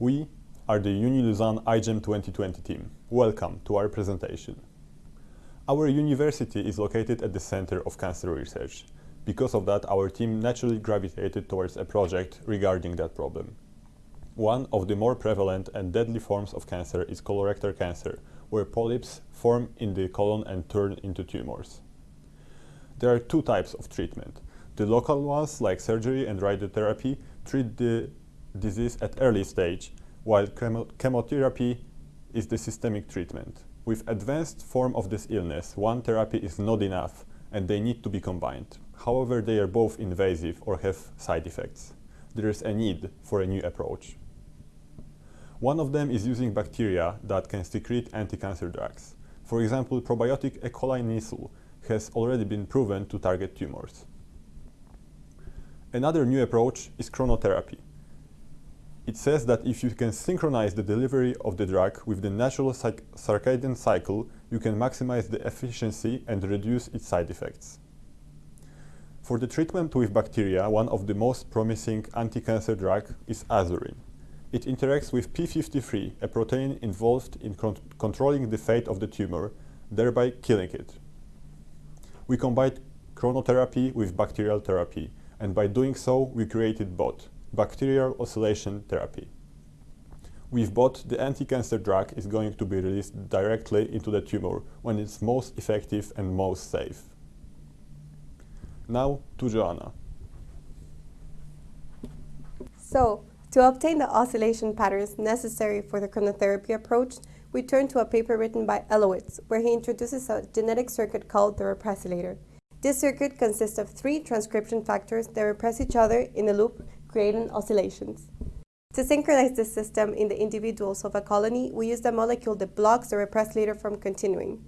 We are the Uni-Lausanne iGEM 2020 team. Welcome to our presentation. Our university is located at the center of cancer research. Because of that, our team naturally gravitated towards a project regarding that problem. One of the more prevalent and deadly forms of cancer is colorectal cancer, where polyps form in the colon and turn into tumors. There are two types of treatment. The local ones, like surgery and radiotherapy, treat the disease at early stage, while chemo chemotherapy is the systemic treatment. With advanced form of this illness, one therapy is not enough and they need to be combined. However, they are both invasive or have side effects. There is a need for a new approach. One of them is using bacteria that can secrete anti-cancer drugs. For example, probiotic E. coli nisul has already been proven to target tumors. Another new approach is chronotherapy. It says that if you can synchronize the delivery of the drug with the natural circadian cycle, you can maximize the efficiency and reduce its side effects. For the treatment with bacteria, one of the most promising anti-cancer drug is azurin. It interacts with p53, a protein involved in con controlling the fate of the tumor, thereby killing it. We combined chronotherapy with bacterial therapy, and by doing so, we created both bacterial oscillation therapy. With both, the anti-cancer drug is going to be released directly into the tumor when it's most effective and most safe. Now to Joanna. So, to obtain the oscillation patterns necessary for the chronotherapy approach, we turn to a paper written by Elowitz, where he introduces a genetic circuit called the repressilator. This circuit consists of three transcription factors that repress each other in a loop, creating oscillations. To synchronize this system in the individuals of a colony, we use a molecule that blocks the repressilator from continuing.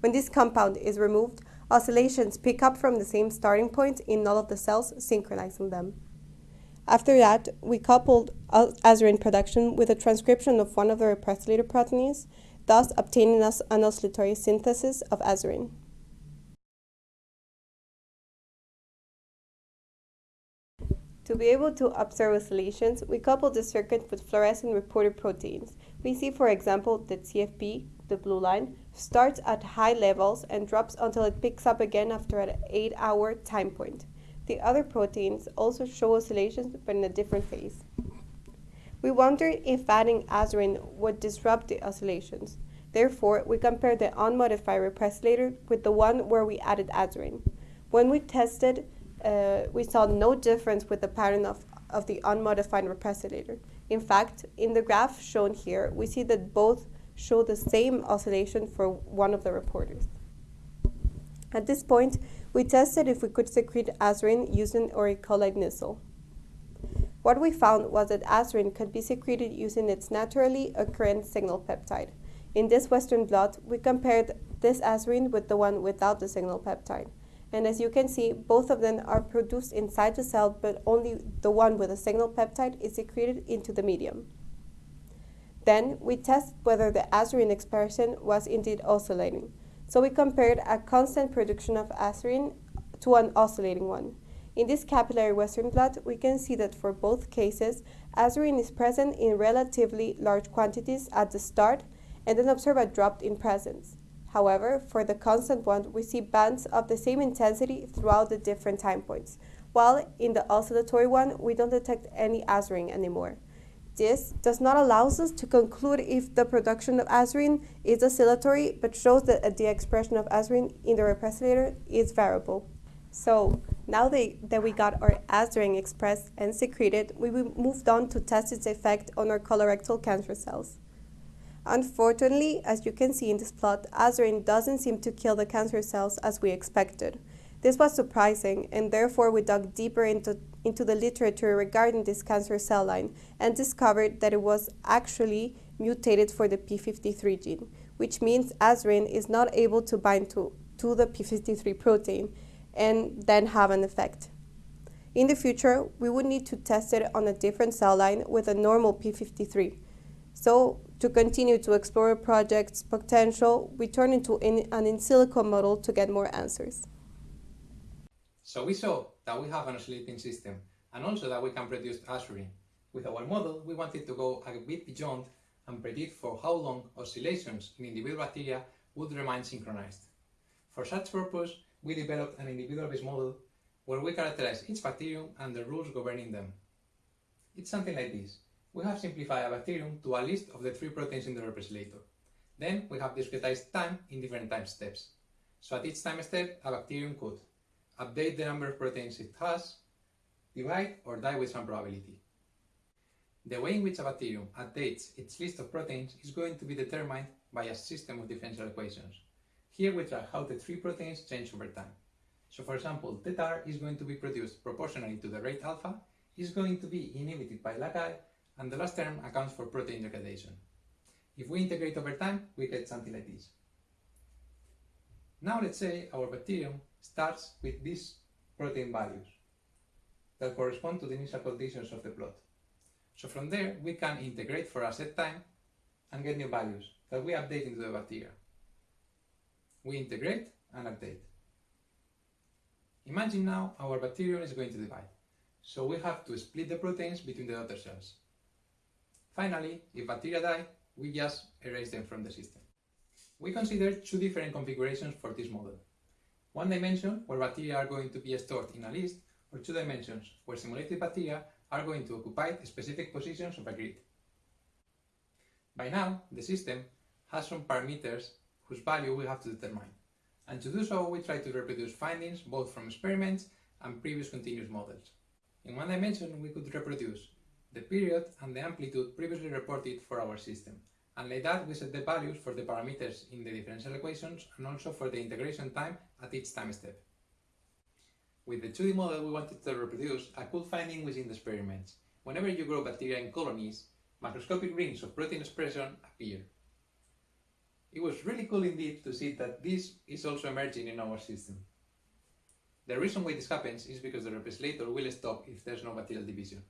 When this compound is removed, oscillations pick up from the same starting point in all of the cells, synchronizing them. After that, we coupled azurin production with a transcription of one of the repressilator proteins, thus obtaining us an oscillatory synthesis of azurin. To be able to observe oscillations, we couple the circuit with fluorescent reporter proteins. We see, for example, that CFP, the blue line, starts at high levels and drops until it picks up again after an 8-hour time point. The other proteins also show oscillations but in a different phase. We wondered if adding azurin would disrupt the oscillations. Therefore, we compared the unmodified repressilator with the one where we added azurin. When we tested, uh, we saw no difference with the pattern of, of the unmodified repressilator. In fact, in the graph shown here, we see that both show the same oscillation for one of the reporters. At this point, we tested if we could secrete azurin using auricolide nisul. What we found was that azurin could be secreted using its naturally occurring signal peptide. In this Western blot, we compared this azurin with the one without the signal peptide. And as you can see, both of them are produced inside the cell, but only the one with a signal peptide is secreted into the medium. Then we test whether the azurin expression was indeed oscillating. So we compared a constant production of azurin to an oscillating one. In this capillary Western blot, we can see that for both cases, azurin is present in relatively large quantities at the start and then observe a drop in presence. However, for the constant one, we see bands of the same intensity throughout the different time points, while in the oscillatory one, we don't detect any azurin anymore. This does not allow us to conclude if the production of azurin is oscillatory, but shows that the expression of azurin in the repressilator is variable. So now that we got our azurin expressed and secreted, we moved on to test its effect on our colorectal cancer cells. Unfortunately, as you can see in this plot, azurin doesn't seem to kill the cancer cells as we expected. This was surprising, and therefore we dug deeper into, into the literature regarding this cancer cell line and discovered that it was actually mutated for the p53 gene, which means azurin is not able to bind to, to the p53 protein and then have an effect. In the future, we would need to test it on a different cell line with a normal p53. So to continue to explore a project's potential, we turn into in, an in silico model to get more answers. So we saw that we have an oscillating system and also that we can produce azurin. With our model, we wanted to go a bit beyond and predict for how long oscillations in individual bacteria would remain synchronized. For such purpose, we developed an individual-based model where we characterize each bacterium and the rules governing them. It's something like this. We have simplified a bacterium to a list of the three proteins in the representator. Then we have discretized time in different time steps. So at each time step, a bacterium could update the number of proteins it has, divide or die with some probability. The way in which a bacterium updates its list of proteins is going to be determined by a system of differential equations. Here we track how the three proteins change over time. So for example, theta is going to be produced proportionally to the rate alpha, is going to be inhibited by lag and the last term accounts for protein degradation. If we integrate over time, we get something like this. Now let's say our bacterium starts with these protein values that correspond to the initial conditions of the plot. So from there, we can integrate for a set time and get new values that we update into the bacteria. We integrate and update. Imagine now our bacterium is going to divide, so we have to split the proteins between the daughter cells. Finally, if bacteria die, we just erase them from the system. We consider two different configurations for this model. One dimension, where bacteria are going to be stored in a list, or two dimensions, where simulated bacteria are going to occupy specific positions of a grid. By now, the system has some parameters whose value we have to determine. And to do so, we try to reproduce findings both from experiments and previous continuous models. In one dimension, we could reproduce the period and the amplitude previously reported for our system. And like that, we set the values for the parameters in the differential equations and also for the integration time at each time step. With the 2D model, we wanted to reproduce a cool finding within the experiments. Whenever you grow bacteria in colonies, macroscopic rings of protein expression appear. It was really cool indeed to see that this is also emerging in our system. The reason why this happens is because the replicator will stop if there's no bacterial division.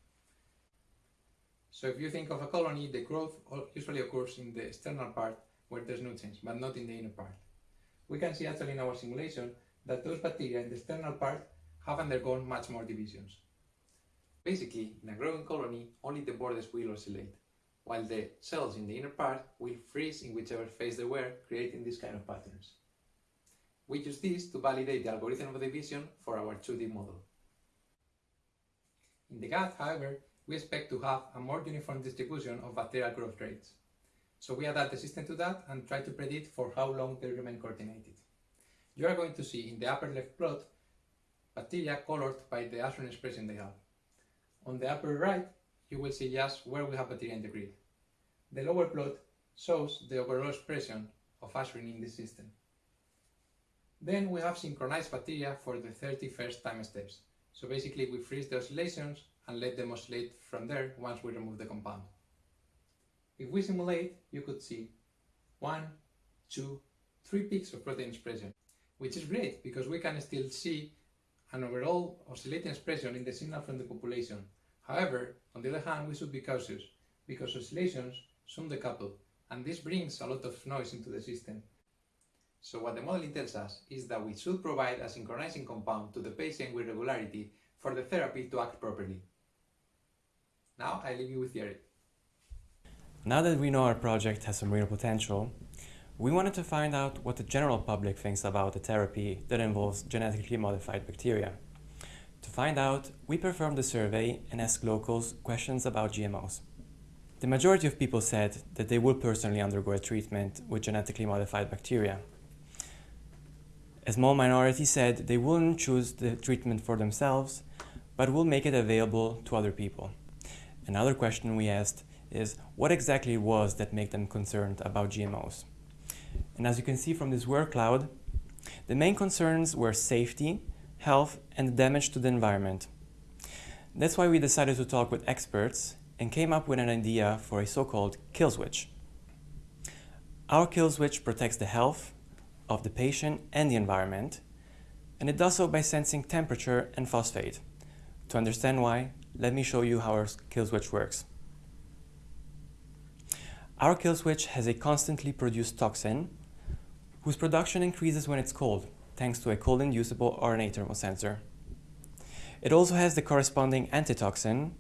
So if you think of a colony, the growth usually occurs in the external part where there's no change, but not in the inner part. We can see actually in our simulation that those bacteria in the external part have undergone much more divisions. Basically, in a growing colony, only the borders will oscillate, while the cells in the inner part will freeze in whichever phase they were, creating this kind of patterns. We use this to validate the algorithm of division for our 2D model. In the gut, however, we expect to have a more uniform distribution of bacterial growth rates. So we adapt the system to that and try to predict for how long they remain coordinated. You are going to see in the upper left plot bacteria colored by the ashram expression they have. On the upper right, you will see just where we have bacteria in the grid. The lower plot shows the overall expression of ashram in the system. Then we have synchronized bacteria for the 31st time steps. So basically we freeze the oscillations and let them oscillate from there once we remove the compound. If we simulate, you could see one, two, three peaks of protein expression, which is great because we can still see an overall oscillating expression in the signal from the population. However, on the other hand, we should be cautious because oscillations soon decouple, and this brings a lot of noise into the system. So what the modeling tells us is that we should provide a synchronizing compound to the patient with regularity for the therapy to act properly. Now I leave you with Thierry. Now that we know our project has some real potential, we wanted to find out what the general public thinks about a therapy that involves genetically modified bacteria. To find out, we performed a survey and asked locals questions about GMOs. The majority of people said that they would personally undergo a treatment with genetically modified bacteria. A small minority said they wouldn't choose the treatment for themselves, but will make it available to other people. Another question we asked is what exactly was that made them concerned about GMOs. And as you can see from this word cloud, the main concerns were safety, health, and damage to the environment. That's why we decided to talk with experts and came up with an idea for a so-called kill switch. Our kill switch protects the health of the patient and the environment, and it does so by sensing temperature and phosphate. To understand why, let me show you how our kill switch works. Our kill switch has a constantly produced toxin whose production increases when it's cold, thanks to a cold-inducible RNA thermosensor. It also has the corresponding antitoxin,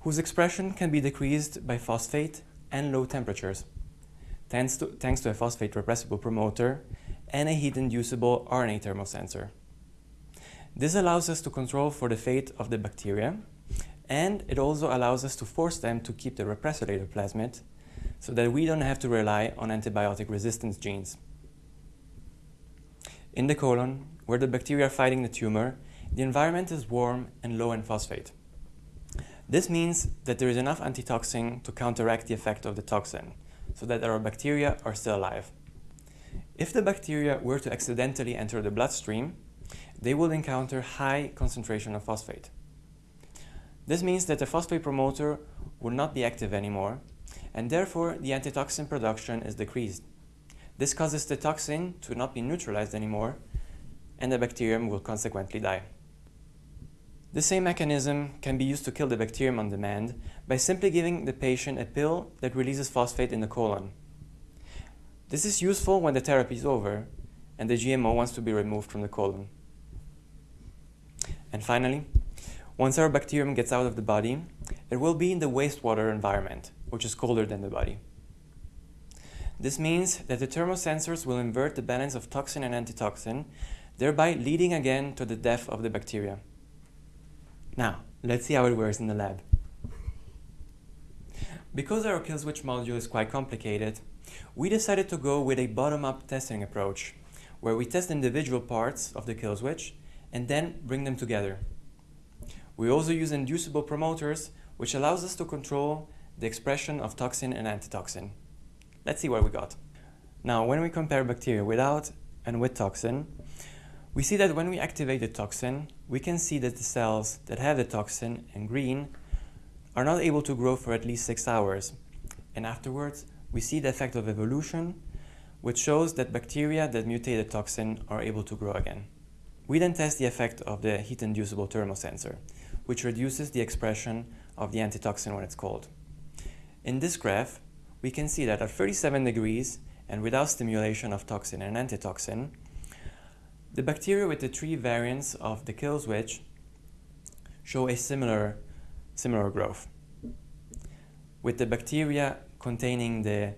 whose expression can be decreased by phosphate and low temperatures, thanks to, thanks to a phosphate repressible promoter and a heat-inducible RNA thermosensor. This allows us to control for the fate of the bacteria, and it also allows us to force them to keep the repressor plasmid so that we don't have to rely on antibiotic resistance genes. In the colon, where the bacteria are fighting the tumor, the environment is warm and low in phosphate. This means that there is enough antitoxin to counteract the effect of the toxin, so that our bacteria are still alive. If the bacteria were to accidentally enter the bloodstream, they will encounter high concentration of phosphate. This means that the phosphate promoter will not be active anymore, and therefore the antitoxin production is decreased. This causes the toxin to not be neutralized anymore, and the bacterium will consequently die. The same mechanism can be used to kill the bacterium on demand by simply giving the patient a pill that releases phosphate in the colon. This is useful when the therapy is over and the GMO wants to be removed from the colon. And finally, once our bacterium gets out of the body, it will be in the wastewater environment, which is colder than the body. This means that the thermosensors will invert the balance of toxin and antitoxin, thereby leading again to the death of the bacteria. Now, let's see how it works in the lab. Because our kill switch module is quite complicated, we decided to go with a bottom-up testing approach, where we test individual parts of the kill switch and then bring them together. We also use inducible promoters, which allows us to control the expression of toxin and antitoxin. Let's see what we got. Now, when we compare bacteria without and with toxin, we see that when we activate the toxin, we can see that the cells that have the toxin in green are not able to grow for at least six hours. And afterwards, we see the effect of evolution, which shows that bacteria that mutate the toxin are able to grow again. We then test the effect of the heat-inducible thermosensor, which reduces the expression of the antitoxin when it's cold. In this graph, we can see that at 37 degrees and without stimulation of toxin and antitoxin, the bacteria with the three variants of the kill switch show a similar, similar growth. With the bacteria containing the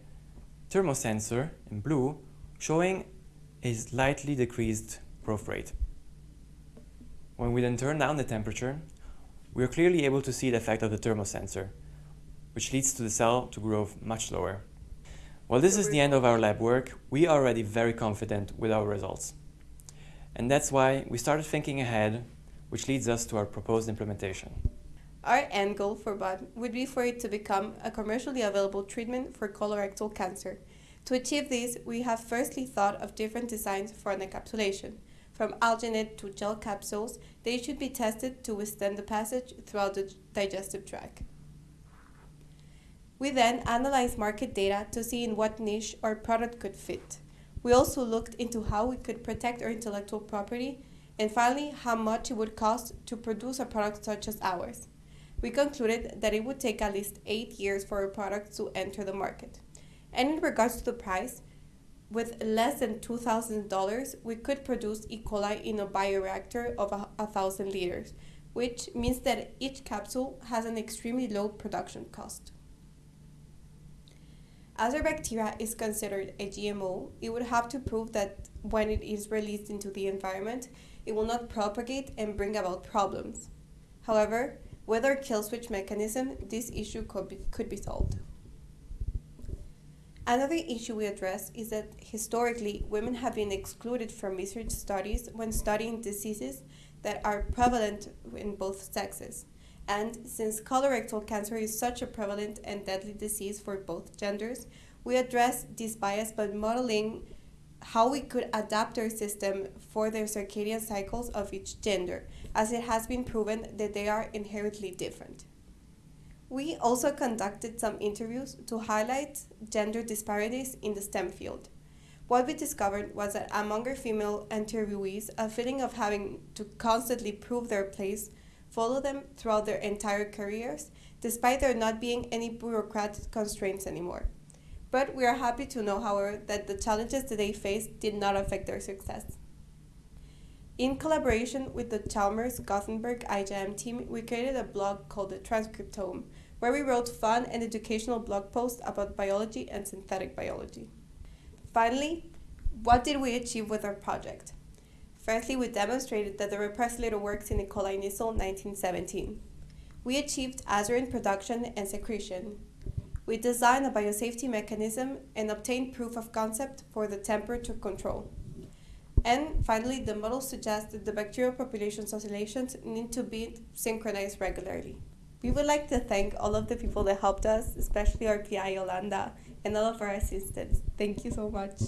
thermosensor in blue showing a slightly decreased growth rate. When we then turn down the temperature, we are clearly able to see the effect of the thermosensor, which leads to the cell to grow much slower. While this is the end of our lab work, we are already very confident with our results. And that's why we started thinking ahead, which leads us to our proposed implementation. Our end goal for BOD would be for it to become a commercially available treatment for colorectal cancer. To achieve this, we have firstly thought of different designs for an encapsulation. From alginate to gel capsules, they should be tested to withstand the passage throughout the digestive tract. We then analyzed market data to see in what niche our product could fit. We also looked into how we could protect our intellectual property, and finally, how much it would cost to produce a product such as ours. We concluded that it would take at least eight years for a product to enter the market. And in regards to the price, with less than $2,000, we could produce E. coli in a bioreactor of a, a thousand liters, which means that each capsule has an extremely low production cost. As our bacteria is considered a GMO, it would have to prove that when it is released into the environment, it will not propagate and bring about problems. However, with our kill switch mechanism, this issue could be, could be solved. Another issue we address is that historically, women have been excluded from research studies when studying diseases that are prevalent in both sexes. And since colorectal cancer is such a prevalent and deadly disease for both genders, we address this bias by modeling how we could adapt our system for the circadian cycles of each gender, as it has been proven that they are inherently different. We also conducted some interviews to highlight gender disparities in the STEM field. What we discovered was that among our female interviewees, a feeling of having to constantly prove their place follow them throughout their entire careers, despite there not being any bureaucratic constraints anymore. But we are happy to know, however, that the challenges that they faced did not affect their success. In collaboration with the Chalmers Gothenburg IJM team, we created a blog called the Transcriptome, where we wrote fun and educational blog posts about biology and synthetic biology. Finally, what did we achieve with our project? Firstly, we demonstrated that the repressilator works in E. coli Nissl 1917. We achieved azurin production and secretion. We designed a biosafety mechanism and obtained proof of concept for the temperature control. And finally, the model suggests that the bacterial population's oscillations need to be synchronized regularly. We would like to thank all of the people that helped us, especially our PI Yolanda and all of our assistants. Thank you so much.